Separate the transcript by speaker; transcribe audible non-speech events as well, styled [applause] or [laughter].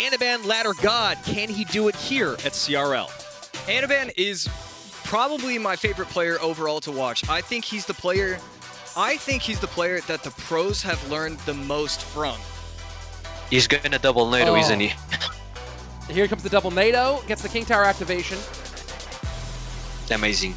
Speaker 1: Anaban Ladder God, can he do it here at CRL?
Speaker 2: Anaban is probably my favorite player overall to watch. I think he's the player I think he's the player that the pros have learned the most from.
Speaker 3: He's gonna double NATO,
Speaker 4: Oh.
Speaker 3: isn't he? [laughs]
Speaker 4: Here comes the double NATO, gets the King Tower activation.
Speaker 3: Amazing.